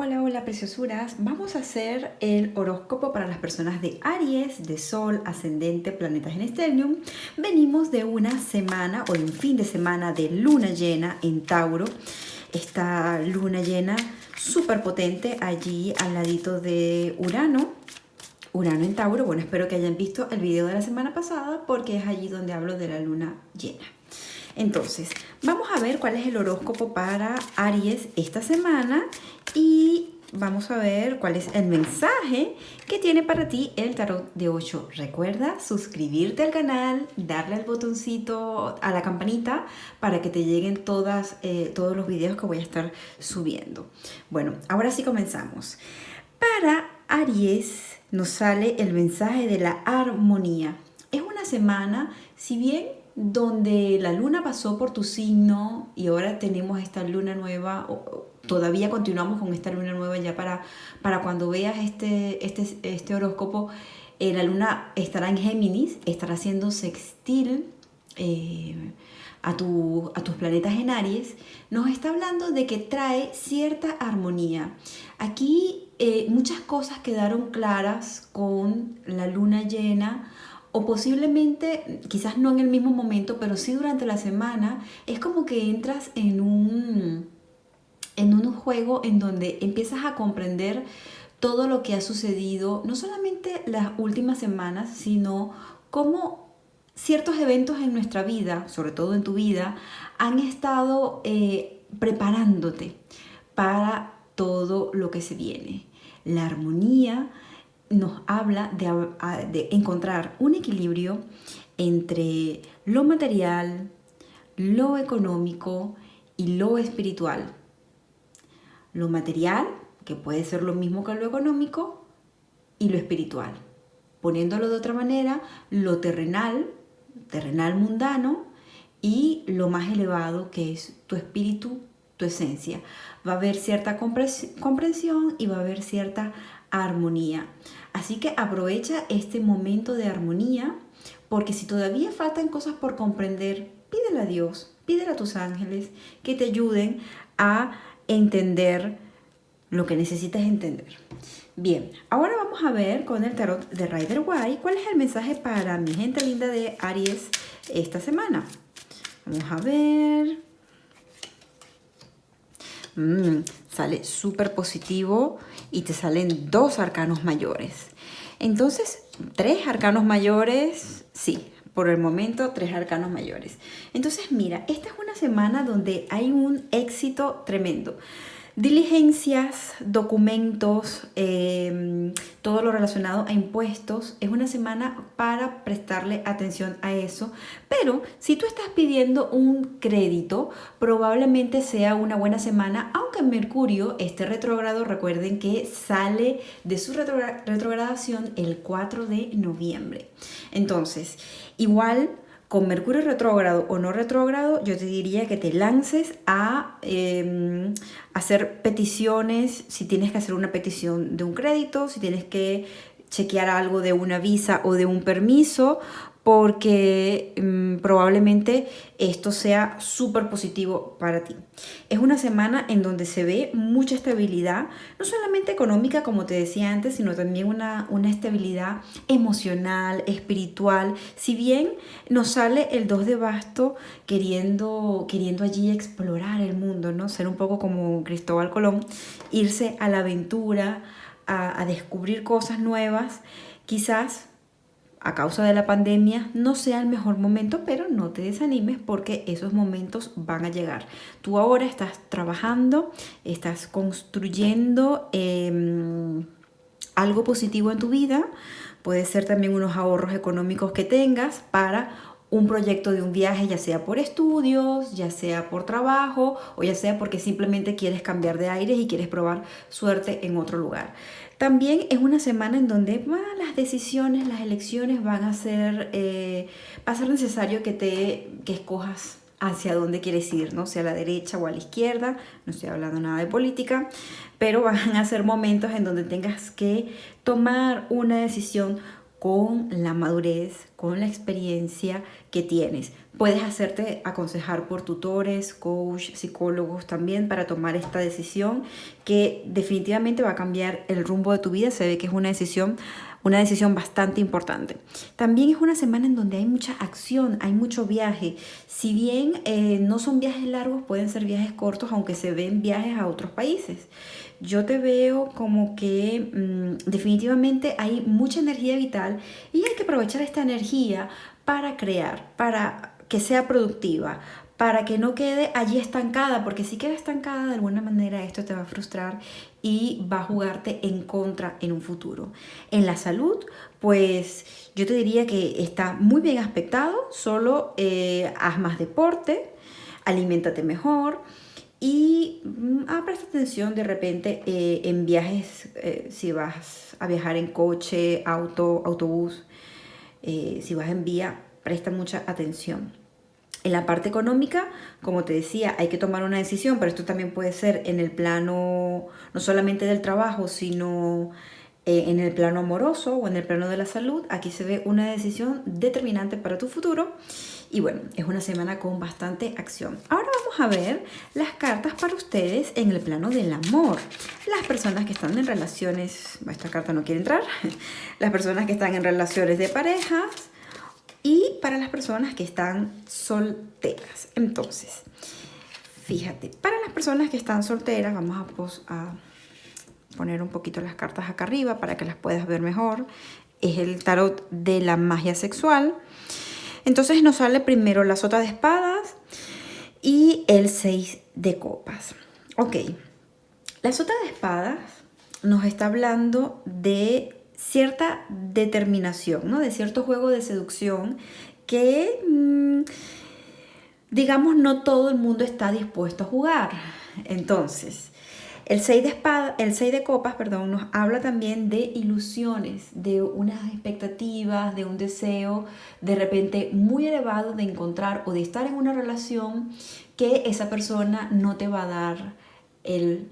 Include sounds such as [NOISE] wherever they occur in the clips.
Hola, hola preciosuras. Vamos a hacer el horóscopo para las personas de Aries, de Sol, Ascendente, Planetas en Stellium. Venimos de una semana o de un fin de semana de luna llena en Tauro. Esta luna llena súper potente allí al ladito de Urano. Urano en Tauro. Bueno, espero que hayan visto el video de la semana pasada porque es allí donde hablo de la luna llena. Entonces, vamos a ver cuál es el horóscopo para Aries esta semana y vamos a ver cuál es el mensaje que tiene para ti el tarot de 8. Recuerda suscribirte al canal, darle al botoncito, a la campanita para que te lleguen eh, todos los videos que voy a estar subiendo. Bueno, ahora sí comenzamos. Para Aries nos sale el mensaje de la armonía. Es una semana, si bien donde la luna pasó por tu signo y ahora tenemos esta luna nueva, todavía continuamos con esta luna nueva ya para, para cuando veas este, este, este horóscopo, eh, la luna estará en Géminis, estará haciendo sextil eh, a, tu, a tus planetas en Aries, nos está hablando de que trae cierta armonía. Aquí eh, muchas cosas quedaron claras con la luna llena, o posiblemente, quizás no en el mismo momento, pero sí durante la semana, es como que entras en un, en un juego en donde empiezas a comprender todo lo que ha sucedido, no solamente las últimas semanas, sino cómo ciertos eventos en nuestra vida, sobre todo en tu vida, han estado eh, preparándote para todo lo que se viene. La armonía, nos habla de, encontrar un equilibrio entre lo material, lo económico y lo espiritual. Lo material, que puede ser lo mismo que lo económico, y lo espiritual. Poniéndolo de otra manera, lo terrenal, terrenal mundano, y lo más elevado que es tu espíritu, tu esencia. Va a haber cierta comprensión y va a haber cierta armonía. Así que aprovecha este momento de armonía porque si todavía faltan cosas por comprender, pídele a Dios, pídele a tus ángeles que te ayuden a entender lo que necesitas entender. Bien, ahora vamos a ver con el tarot de Rider White cuál es el mensaje para mi gente linda de Aries esta semana. Vamos a ver. Mm, sale súper positivo y te salen dos arcanos mayores. Entonces, tres arcanos mayores, sí, por el momento tres arcanos mayores. Entonces, mira, esta es una semana donde hay un éxito tremendo diligencias, documentos, em, todo lo relacionado a impuestos. Es una semana para prestarle atención a eso. Pero si tú estás pidiendo un crédito, probablemente sea una buena semana, aunque Mercurio esté retrógrado. Recuerden que sale de su retrogradación el 4 de noviembre. Entonces, igual con Mercurio retrógrado o no retrógrado, yo te diría que te lances a em, hacer peticiones, si tienes que hacer una petición de un crédito, si tienes que chequear algo de una visa o de un permiso porque mm, probablemente esto sea súper positivo para ti. Es una semana en donde se ve mucha estabilidad, no solamente económica como te decía antes, sino también una, una estabilidad emocional, espiritual. Si bien nos sale el 2 de basto queriendo, queriendo allí explorar el mundo, ¿no? ser un poco como Cristóbal Colón, irse a la aventura, a, a descubrir cosas nuevas, quizás a causa de la pandemia no sea el mejor momento, pero no te desanimes porque esos momentos van a llegar. Tú ahora estás trabajando, estás construyendo em, algo positivo en tu vida, puede ser también unos ahorros económicos que tengas para un proyecto de un viaje, ya sea por estudios, ya sea por trabajo o ya sea porque simplemente quieres cambiar de aires y quieres probar suerte en otro lugar. También es una semana en donde las decisiones, las elecciones van a ser, eh, va a ser necesario que, te, que escojas hacia dónde quieres ir, ¿no? sea a la derecha o a la izquierda, no estoy hablando nada de política, pero van a ser momentos en donde tengas que tomar una decisión con la madurez, con la experiencia que tienes. Puedes hacerte aconsejar por tutores, coach, psicólogos también para tomar esta decisión que definitivamente va a cambiar el rumbo de tu vida. Se ve que es una decisión una decisión bastante importante. También es una semana en donde hay mucha acción, hay mucho viaje. Si bien eh, no son viajes largos, pueden ser viajes cortos, aunque se ven viajes a otros países. Yo te veo como que mm, definitivamente hay mucha energía vital y hay que aprovechar esta energía para crear, para que sea productiva, para que no quede allí estancada, porque si queda estancada de alguna manera esto te va a frustrar y va a jugarte en contra en un futuro. En la salud, pues yo te diría que está muy bien aspectado, solo eh, haz más deporte, aliméntate mejor y mm, ah, presta atención de repente eh, en viajes, eh, si vas a viajar en coche, auto, autobús, si vas en vía, presta mucha atención. En la parte económica, como te decía, hay que tomar una decisión, pero esto también puede ser en el plano no solamente del trabajo, sino eh, en el plano amoroso o en el plano de la salud. Aquí se ve una decisión determinante para tu futuro. Y bueno, es una semana con bastante acción. Ahora vamos a ver las cartas para ustedes en el plano del amor. Las personas que están en relaciones, esta carta no quiere entrar, [LAUGHS] las personas que están en relaciones de parejas, y para las personas que están solteras. Entonces, fíjate, para las personas que están solteras, vamos a, poner un poquito las cartas acá arriba para que las puedas ver mejor. Es el tarot de la magia sexual. Entonces nos sale primero la sota de espadas y el 6 de copas. Ok, la sota de espadas nos está hablando de cierta determinación, ¿no? de cierto juego de seducción que, mm, digamos, no todo el mundo está dispuesto a jugar. Entonces, el 6 de, el 6 de copas perdón, nos habla también de ilusiones, de unas expectativas, de un deseo de repente muy elevado de encontrar o de estar en una relación que esa persona no te va a dar el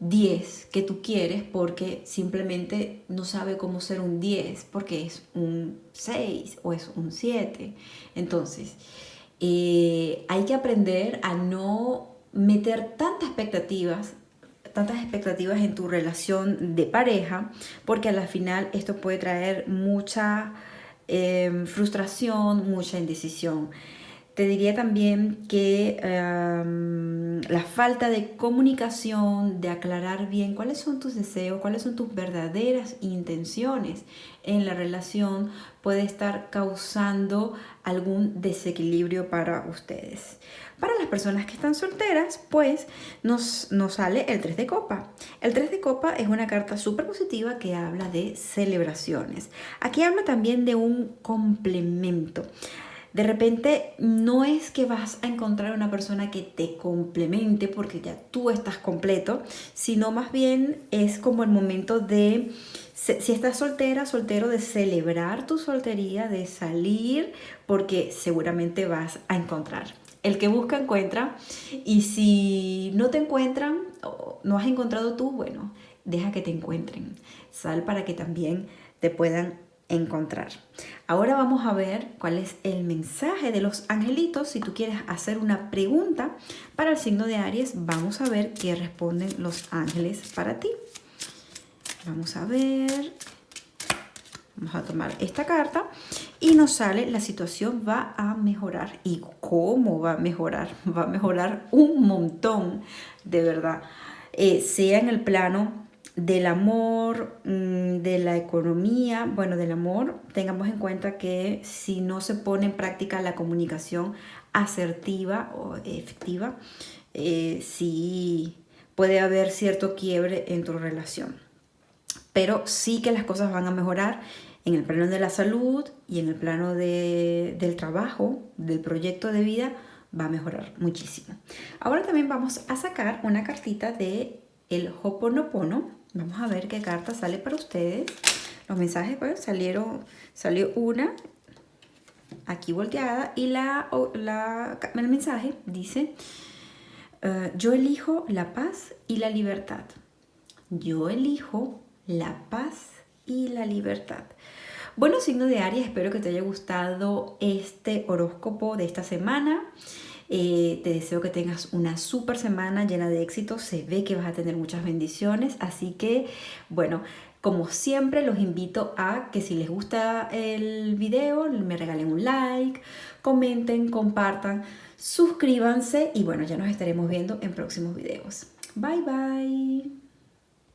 10 que tú quieres porque simplemente no sabe cómo ser un 10 porque es un 6 o es un 7. Entonces, eh, hay que aprender a no meter tantas expectativas tantas expectativas en tu relación de pareja porque a la final esto puede traer mucha eh, frustración, mucha indecisión. Te diría también que em, la falta de comunicación, de aclarar bien cuáles son tus deseos, cuáles son tus verdaderas intenciones en la relación puede estar causando algún desequilibrio para ustedes. Para las personas que están solteras, pues nos, nos sale el 3 de copa. El 3 de copa es una carta súper positiva que habla de celebraciones. Aquí habla también de un complemento. De repente no es que vas a encontrar una persona que te complemente porque ya tú estás completo, sino más bien es como el momento de, si estás soltera, soltero, de celebrar tu soltería, de salir, porque seguramente vas a encontrar. El que busca encuentra y si no te encuentran, o no has encontrado tú, bueno, deja que te encuentren. Sal para que también te puedan encontrar. Ahora vamos a ver cuál es el mensaje de los angelitos. Si tú quieres hacer una pregunta para el signo de Aries, vamos a ver qué responden los ángeles para ti. Vamos a ver. Vamos a tomar esta carta y nos sale la situación va a mejorar. ¿Y cómo va a mejorar? Va a mejorar un montón, de verdad. Eh, sea en el plano del amor, mm, de la economía, bueno, del amor, tengamos en cuenta que si no se pone en práctica la comunicación asertiva o efectiva, eh, sí puede haber cierto quiebre en tu relación. Pero sí que las cosas van a mejorar en el plano de la salud y en el plano del trabajo, del proyecto de vida, va a mejorar muchísimo. Ahora también vamos a sacar una cartita de el Hoponopono, Vamos a ver qué carta sale para ustedes. Los mensajes, pues, salieron, salió una aquí volteada y la, la el mensaje dice, eh, yo elijo la paz y la libertad. Yo elijo la paz y la libertad. Bueno, signo de Aries, espero que te haya gustado este horóscopo de esta semana. Eh, te deseo que tengas una super semana llena de éxito. Se ve que vas a tener muchas bendiciones. Así que, bueno, como siempre, los invito a que si les gusta el video, me regalen un like, comenten, compartan, suscríbanse y bueno, ya nos estaremos viendo en próximos videos. Bye bye.